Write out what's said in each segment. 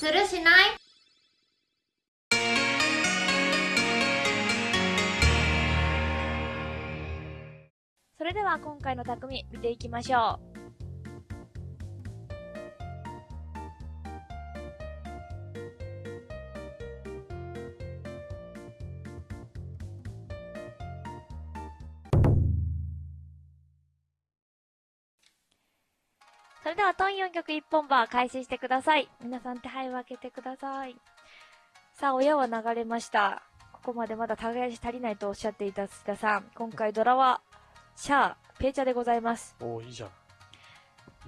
するしない？それでは今回の匠見ていきましょう。それでは、トン4曲1本バー開始してください。皆さん手配を開けてください。さあ、親は流れました。ここまでまだ耕し足りないとおっしゃっていた土田さん。今回ドラは、シャー、ペイチャでございます。おおいいじゃん。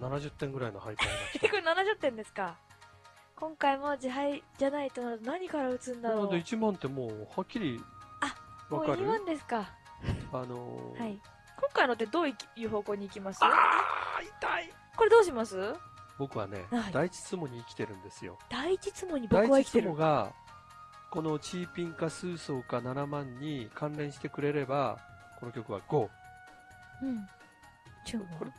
70点ぐらいのハイパーが来これ70点ですか今回も自敗じゃないとなると何から打つんだろうので1万ってもうはっきりもうわかる？2万ですかあのー、はい。今回のってどういう方向に行きます？あー痛いこれどうします？僕はね、はい第一ツモに生きてるんですよ。第一ツモに僕は生きてるモが、このチーピンかスーソーか7万に関連してくれれば、この曲は5。うん。チュンこれ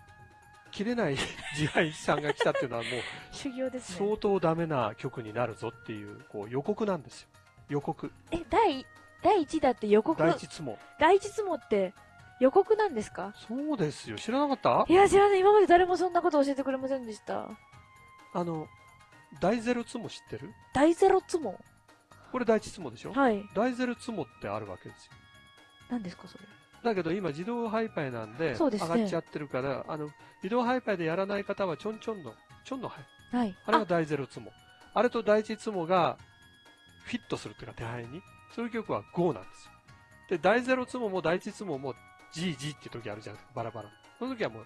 切れない 自敗さんが来たっていうのはもう 修行ですね。相当ダメな曲になるぞっていうこう予告なんですよ。予告。え、第、第1だって予告、第一ツモ。第一ツモって予告なんですか？そうですよ。知らなかった？いや、知らない。今まで誰もそんなこと教えてくれませんでした。あの、大ゼロツモ知ってる？第ゼロツモ？これ第一ツモでしょ？はい。大ゼロツモってあるわけですよ。何ですか、それ？だけど今自動ハイパイなんで、上がっちゃってるから、あの、自動ハイパイでやらない方はちょんちょんの、ちょんのハイ。はい。あれが第ゼロツモ。あれと第一ツモがフィットするっていうか手配に。そういう曲は GO なんですよ。で、第ゼロツモも第一ツモも GG って時あるじゃん。バラバラ。その時はもう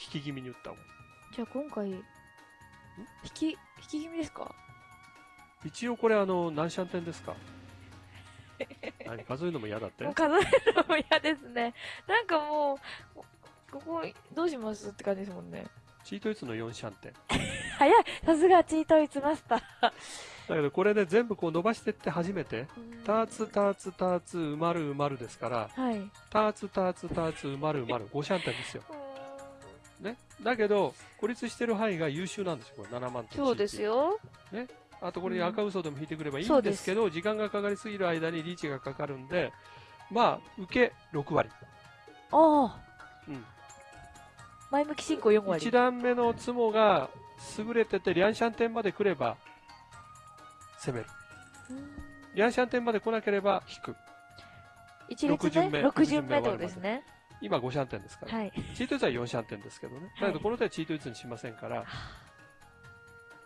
引き気味に打った方がいじゃあ今回、引き、引き気味ですか？い。一応これあの、何シャンテンですか？何？数えるのも嫌だって？もう数えるのも嫌ですね。なんかもう、ここ、どうしますって感じですもんね。チートイツの4シャンテン。早いさすがチートイツマスター。だけどこれで全部こう伸ばしてって初めて、ターツ、ターツ、ターツ、埋まる埋まるですから、はい。ターツ、ターツ、ターツ、埋まる埋まる、5シャンテンですよ。ね。だけど、孤立してる範囲が優秀なんですよ、これ7万とそうです。よ。あとこれに赤嘘でも引いてくればいいんですけど、時間がかかりすぎる間にリーチがかかるんで、まあ、受け6割。ああ。うん。前向き進行4割。1段目のツモが優れてて、リャンシャンテンまで来れば、攻める。うんリャンシャンテンまで来なければ引く。一列目目六順目とですね。今5シャンテンですから。はい。チートイツは4シャンテンですけどね。だけどこの手はチートイツにしませんから、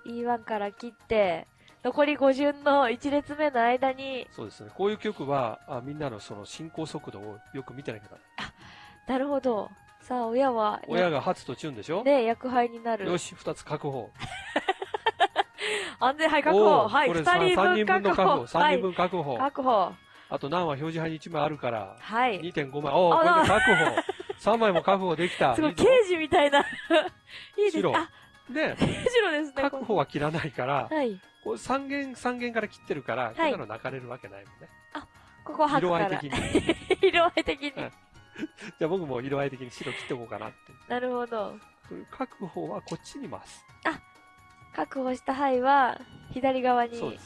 E1 から切って、残り5順の1列目の間に、そうですね。こういう曲は、あみんなのその進行速度をよく見てなきゃならない。なるほど。さあ、親は、親が初とチュンでしょ、ね、役配になる。よし、2つ確保。安全配確お保。はい、ーこれ2人3人分確保。分の確保。3はい人分確保。確保。あと何は表示牌に1枚あるから、はい。2.5枚。おお、これで確保。3枚も確保できた。すごい、刑事みたいな。いいです白あ、で、白ですね。確保は切らないから、はい。こう3弦、3弦から切ってるから、こんなの泣かれるわけないもんね。ここ白から。色合い的に。色合い的に。は いじゃあ僕も色合い的に白切っておこうかなって。なるほど。確保はこっちに回す。確保した範囲は、左側に。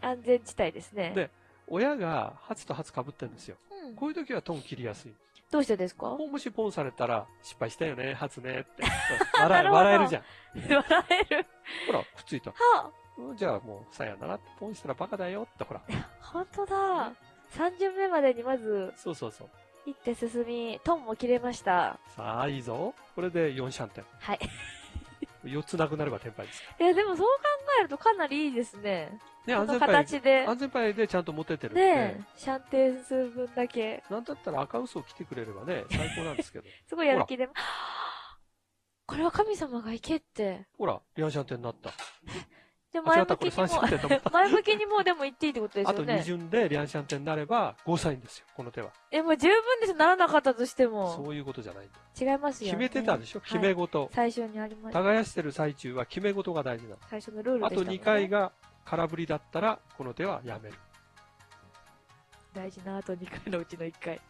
安全地帯ですね。で親が初と初被ってるんですよ。うんこういう時はトン切りやすい。どうしてですか？もしポンされたら、失敗したよね、初ねって。な笑笑えるじゃん。笑える。ほら、くっついた。はうんじゃあもう、さやなら、ポンしたらバカだよって、ほら。あ、本当だ。3巡目までにまず、そうそうそう。行って進み、トンも切れました。さあ、いいぞ。これで4シャンテン。はい。4つなくなればテンパイですかいや、でもそう考えるとかなりいいですね。ら。ね、安全パイ。形で。安全パイでちゃんと持ててるんで。ねえ、シャンテン数分だけ。なんだったら赤嘘を着てくれればね、最高なんですけど。すごいやる気で。はあこれは神様が行けって。ほら、4シャンテンになった。で、あ前向きに3シャンテンと思っも、前向きにもうでも行っていいってことですあとよね。2巡でリャンシャンテンになれば、ゴーサインですよ、この手は。え、もう十分です。ならなかったとしても。そういうことじゃない。違いますよ、ね。決めてたでしょ、はい決め事。最初にありました。耕してる最中は決め事が大事なの。最初のルールあとでしたもんね。2回が空振りだったら、この手はやめる。大事なあと2回のうちの1回。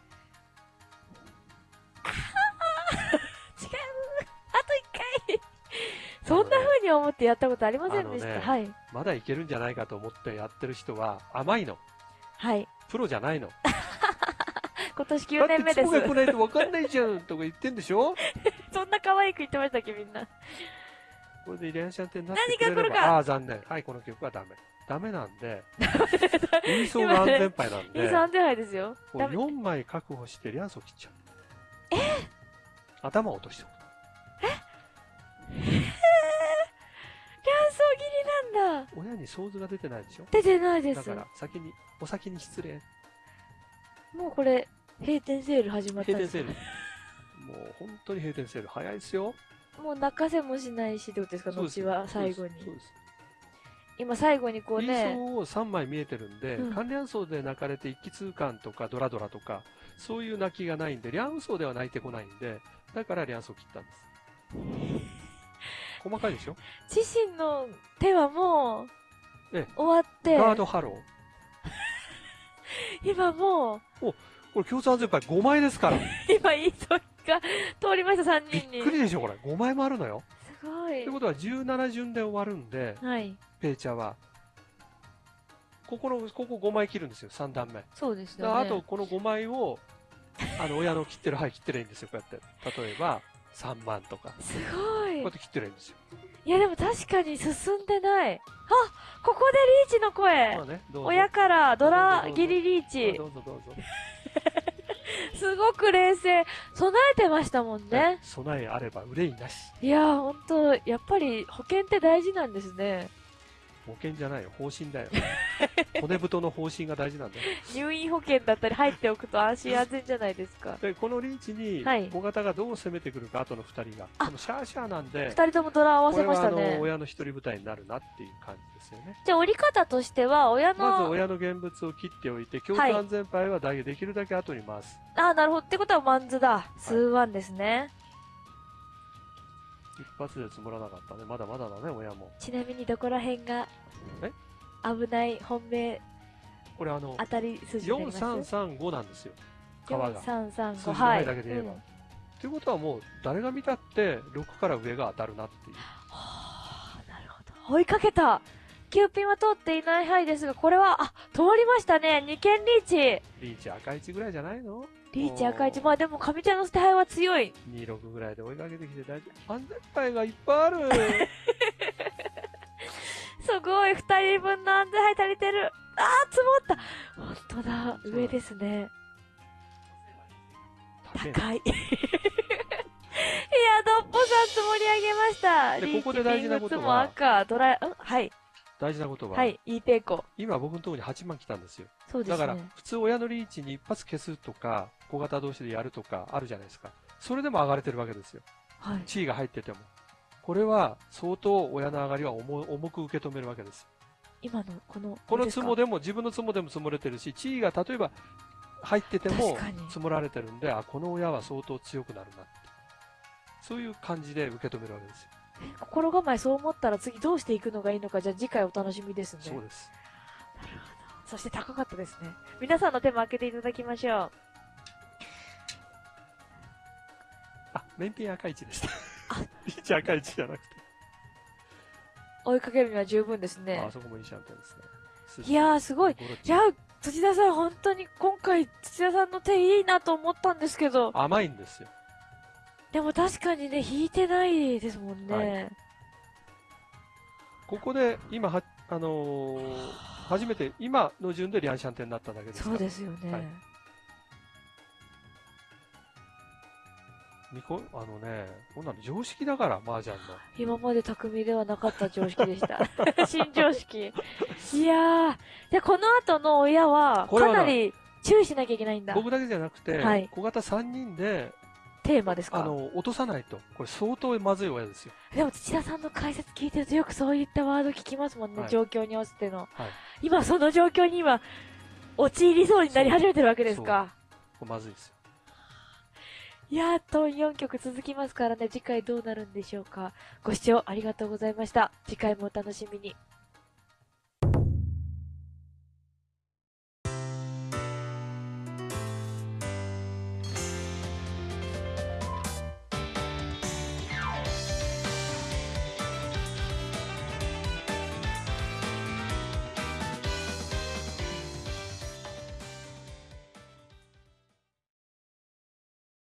に思ってやったことありませんでした。ねはい。まだいけるんじゃないかと思ってやってる人は甘いの。はい。プロじゃないの。今年だ9年目ですって。が来ないと分かんないじゃんとか言ってんでしょ？そんな可愛く言ってましたっけ、みんな。これでイレンシャンテになってくれれば、何が来るかああー、残念。はい、この曲はダメ。ダメなんで、輸送が安全牌なんで、2、3手杯ですよ。こうダメ。4枚確保してリャンソ切っちゃう。え？頭を落としておく。だ。親に想像が出てないでしょ？出てないです。だから、先に、お先に失礼。もうこれ、閉店セール始まったんです閉店セール。もう本当に閉店セール。早いですよ。もう泣かせもしないしってことですか、後は最後に。そうです。今最後にこう理ね、想を3枚見えてるんで、うん関連層で泣かれて一気通貫とかドラドラとか、そういう泣きがないんで、リャンソーでは泣いてこないんで、だからリャンソー切ったんです。細かいでしょ？自身の手はもうええ、終わって、ガードハロー？今もう、これ共通安全牌5枚ですから。今いい時が通りました、3び人に。っくりでしょ、これ。5枚もあるのよ。すごいという。ことは17順で終わるんで、はい。ペイチャーは。ここの、ここ5枚切るんですよ、3段目。そうですね。あとこの5枚を、あの、親の切ってる、はい、切ってりゃいいんですよ、こうやって。例えば、3万とか。すごいこうやっ。て切っていいんですよ。いやでも確かに進んでない。あここでリーチの声まあね。親からドラギリリーあチど。うぞどうぞ。すごく冷静。備えてましたもんね。備えあれば憂いなし。いやー、ほんと、やっぱり保険って大事なんですね。保険じゃないよ、方針だよ。骨太の方針が大事なんだよ。入院保険だったり入っておくと安心安全じゃないですか。で、このリーチにはい、小型がどう攻めてくるか、後の2人が。あこのシャーシャーなんで、二人ともドラ合わせましたねの、。親の一人舞台になるなっていう感じですよね。じゃあ折り方としては、親まずの、親の現物を切っておいて、共通安全牌はできるだけ後に回す。あー、なるほど。ってことはマンズだ。数ワンですね。一発で積もらなかったね。まだまだだね、親も。ちなみにどこら辺がえ？危ない本命これあの、当たり筋になります？4335なんですよ。川が。4335数字の前はい。だけで言えば。うんということはもう、誰が見たって、6から上が当たるなっていう。はあ、なるほど。追いかけた。キューピンは通っていない範囲ですが、これは、あ、通りましたね。2件リーチ。リーチ赤1ぐらいじゃないの？リーチ赤一。まあでも、上茶の捨て牌は強い。?26 ぐらいで追いかけてきて大丈夫。安全牌がいっぱいある。すごい、2人分の安全牌足りてる。あー、積もった。本当だ、上ですね。高い高い。いや、ドッポさん積もり上げました。でリーチここで大事なことも赤、ドライ、んはい、大事なことは、はい、いいペイコ。今僕のところに8万来たんですよ。そうですね。だから、普通親のリーチに一発消すとか、小型同士でやるとかあるじゃないですか。それでも上がれてるわけですよ。はい。地位が入ってても。これは相当親の上がりは重重く受け止めるわけです。今の、この、このですか積もでも自分の積もでも積もれてるし、地位が例えば入ってても積もられてるんで、あ、この親は相当強くなるなって。そういう感じで受け止めるわけですよ。心構えそう思ったら次どうしていくのがいいのか、じゃあ次回お楽しみですね。そうです。なるほど。そして高かったですね。皆さんの手も開けていただきましょう。あ、面品赤一でした。あリーチ赤一じゃなくて。追いかけるには十分ですねあ、。そこもいいシャンペンですね。いやー、すごい。ゴロッチいやー、土田さん、本当に今回、土田さんの手いいなと思ったんですけど、甘いんですよ。でも確かにね、引いてないですもんね。はいここで今は、あのー 初めて今の順でリャンシャンテンになっただけです。そうですよね。はいあのね、こんなの常識だから、麻雀の。今まで匠ではなかった常識でした。新常識。いやー、で、この後の親は、かなり注意しなきゃいけないんだ。僕だけじゃなくて、はい小型3人で、テーマですか？あの、落とさないと。これ相当まずい親ですよ。でも土田さんの解説聞いてるとよくそういったワード聞きますもんね、はい状況に合わせての。はい。今その状況に今、陥りそうになり始めてるわけですか。まずいですよ。いやー、と4曲続きますからね、次回どうなるんでしょうか。ご視聴ありがとうございました。次回もお楽しみに。